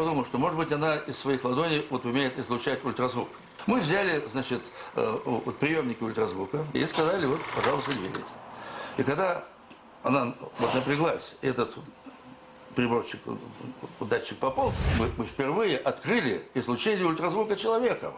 подумал, что, может быть, она из своих ладоней вот умеет излучать ультразвук. Мы взяли, значит, э, вот приемники ультразвука и сказали, вот, пожалуйста, двигайте. И когда она вот напряглась, этот приборчик, датчик пополз, мы, мы впервые открыли излучение ультразвука человека.